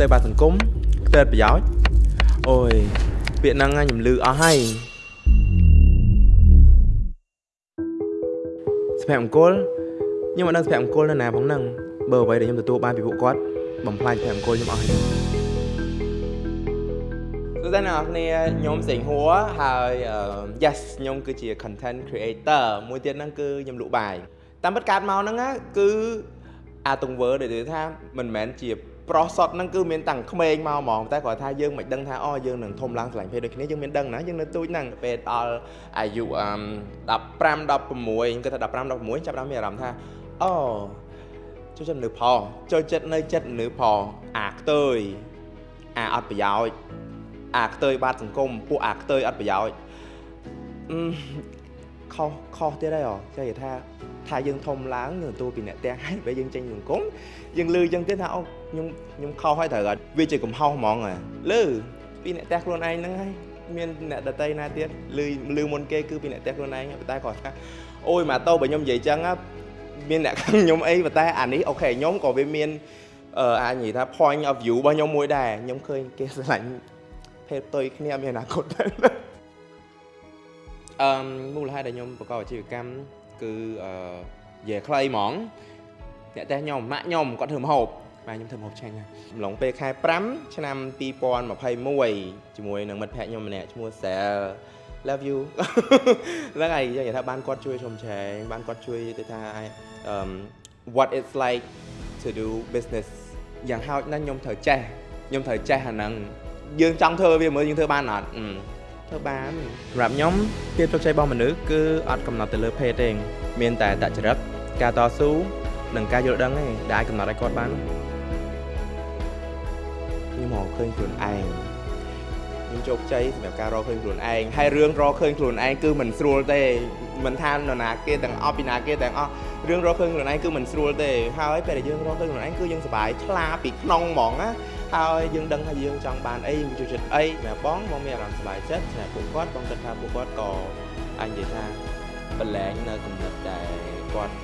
ផ្ទៃបាតសង្គមផ្ទៃប្រយោជន៍អូយពាក្យហ្នឹងខ្ញុំលឺអស់ហើយសុភមង្គលខ្ញុំអត់ដឹងសុភមង្គលនៅណាផងហ្នឹងបើអ្វីដែលខ្ញុំទទួលបានពីពួកគាត់បំផ្លាញសុភមង្គលខ្ញុំអស់ហើយសួស្តីអ្នកនរគ្នាខ្ញុំសេងហួរហើយអឺ yes ខ្ញុំគឺជា content creator មួយទៀតហ្នឹងគឺខ្ញុំលក់បាយតាមពិតកាត់មកហ្នឹងណាគឺអាទង្វើដែលនិយាយថាមិនមែនជា ប្រុសសុតហ្នឹងគឺមានតាំងក្មេងមកហ្មងតែគាត់ថាយើងមិនដឹងថាអូយើងនឹងធំឡើងឆ្លាញ់ភេទដូចគ្នាយើងមានដឹងណាយើងនៅទូចហ្នឹងពេលដល់អាយុអឺ15 16គាត់ថា15 16ចាប់ដល់មានអារម្មណ៍ថាអូចូលចិត្តនៅផលចូលចិត្តនៅចិត្តនៅផលអាខ្ទើយអាអត់ប្រយោជន៍អាខ្ទើយបាត់សង្គមពួកអាខ្ទើយអត់ប្រយោជន៍អឺខុសខុសទៀតហើយចេះថាថាយើងធំឡើងយើងទទួលពីអ្នកទាំងហើយពេលយើងចេញសង្គមយើងលឺចឹងទៀតថាអូ ខ្ញុំខ្ញុំខុសហើយត្រូវអត់វាជាកំហុសហ្មងលឺពីអ្នកទាំងខ្លួនឯងហ្នឹងហើយមានអ្នកដតីណាទៀតលឺលឺមុនគេគឺពីអ្នកទាំងខ្លួនឯងតែគាត់ថាអូយមកតោបើខ្ញុំនិយាយចឹងមានអ្នកខាងខ្ញុំអីប៉ុន្តែអានេះអូខេខ្ញុំក៏វាមានអឺអាចនិយាយថា point of view របស់ខ្ញុំមួយដែរខ្ញុំឃើញគេស្រឡាញ់ភេទផ្ទុយគ្នាមានអនាគតដែរអឺមូលហេតុដែលខ្ញុំប្រកបអាជីវកម្មគឺអឺនិយាយខ្លីហ្មងអ្នកតែខ្ញុំម៉ាក់ខ្ញុំគាត់ធ្វើម្ហូប បាទខ្ញុំធ្វើម្ហូបឆ្ងាញ់ណាស់អំឡុងពេលខែ5ឆ្នាំ2021ជាមួយនឹងមិត្តភ័ក្ដិខ្ញុំម្នាក់ឈ្មោះ Sel love you ហ្នឹងហើយនិយាយថាបានគាត់ជួយខ្ញុំឆែងបានគាត់ជួយទៅថា um what it's like to do business យ៉ាងហោចណាស់ខ្ញុំត្រូវចេះខ្ញុំត្រូវចេះអាហ្នឹងយើងចង់ធ្វើវាមើលយើងធ្វើបានអត់ធ្វើបានសម្រាប់ខ្ញុំភាពជោគជ័យរបស់មនុស្សគឺអត់កំណត់ទៅលើភេទទេមានតែតចរិតការតស៊ូនិងការយល់ដឹងទេដែលអាចកំណត់ឲ្យគាត់បាន ខ្ញុំមកឃើញខ្លួនឯងខ្ញុំជោគជ័យសម្រាប់ការរកឃើញខ្លួនឯងហើយរឿងរកឃើញខ្លួនឯងគឺមិនស្រួលទេមិនថានរណាគេទាំងអស់ពីណាគេទាំងអស់រឿងរកឃើញខ្លួនឯងគឺមិនស្រួលទេហើយពេលដែលយើងរកឃើញខ្លួនឯងគឺយើងសប្បាយថ្លាពីក្នុងហ្មងណាហើយយើងដឹងថាយើងចង់បានអីយើងចូលចិត្តអីសម្រាប់បងបងមានអារម្មណ៍សប្បាយចិត្តសម្រាប់ពួកគាត់បងគិតថាពួកគាត់ក៏អាចនិយាយថាបលែងនៅកំណត់ដែលគាត់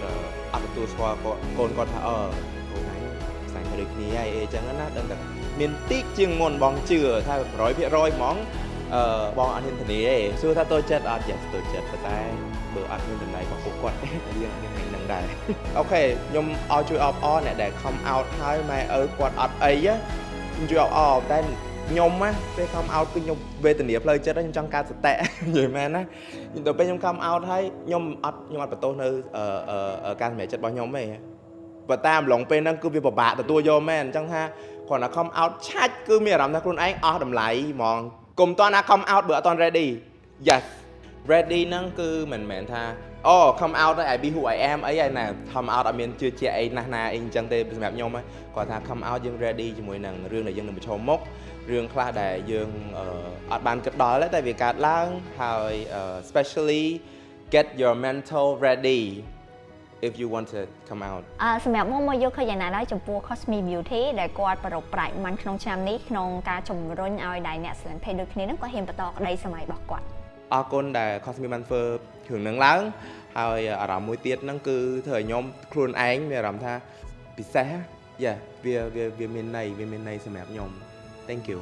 អត់ទទួលស្គាល់គាត់កូនគាត់ថាអឺកូនឯង ផ្សាយទៅដូចគ្នាហើយអីចឹងណាដឹងតែមានតិចជាងមុនបងជឿថា100%ហ្មងអឺបងអត់ហ៊ានធានាទេសួរថាតូចចិត្តអត់យ៉ាតូចចិត្តប៉ុន្តែបើអត់មានតម្លៃរបស់ពួកគាត់យើងមាននឹងដែរអូខេខ្ញុំឲ្យជួយអបអរអ្នកដែល come out ហើយម៉ែឪគាត់អត់អីខ្ញុំជួយអបអរតែខ្ញុំណាពេល come out គឺខ្ញុំវេទនាផ្លូវចិត្តខ្ញុំចង់កើតសតិនិយាយមែនណាដល់ពេលខ្ញុំ come out ហើយខ្ញុំអត់ខ្ញុំអត់បន្ទោសនៅការសម្រេចចិត្តរបស់ខ្ញុំទេ បើតាមឡងពេលហ្នឹងគឺវាពិបាកទទួលយកមែនអញ្ចឹងថាគ្រាន់តែ come out ឆាច់គឺមានអារម្មណ៍ថាខ្លួនឯងអស់តម្លៃហ្មងកុំតណា come out បើអត់ត ready yes ready ហ្នឹងគឺមិនមែនថាអូ come out ហើយ I be who I am អីហើយណា come out អត់មានជឿជាក់អីណាស់ណាអីអញ្ចឹងទេសម្រាប់ខ្ញុំគាត់ថា come out យើង ready ជាមួយនឹងរឿងដែលយើងនឹងប្រឈមមុខរឿងខ្លះដែលយើងអត់បានគិតដល់តែវាកើតឡើងហើយ especially get your mental ready if you want to come out អឺសម្រាប់មកមកយកឃើញយ៉ាងណាដែរចំពោះ Cosme Beauty ដែលគាត់ប្ររពប្រាច់មិនក្នុងឆ្នាំនេះក្នុងការជំរុញឲ្យដៃអ្នកស្លឹងភេទដូចគ្នានឹងគាត់ហ៊ានបន្តក្តីសម័យរបស់គាត់អរគុណដែល Cosme បានធ្វើគ្រឿងនឹងឡើងហើយអារម្មណ៍មួយទៀតហ្នឹងគឺធ្វើឲ្យខ្ញុំខ្លួនឯងមានអារម្មណ៍ថាពិសេសយ៉ាវាវាវាមានន័យវាមានន័យសម្រាប់ខ្ញុំ Thank you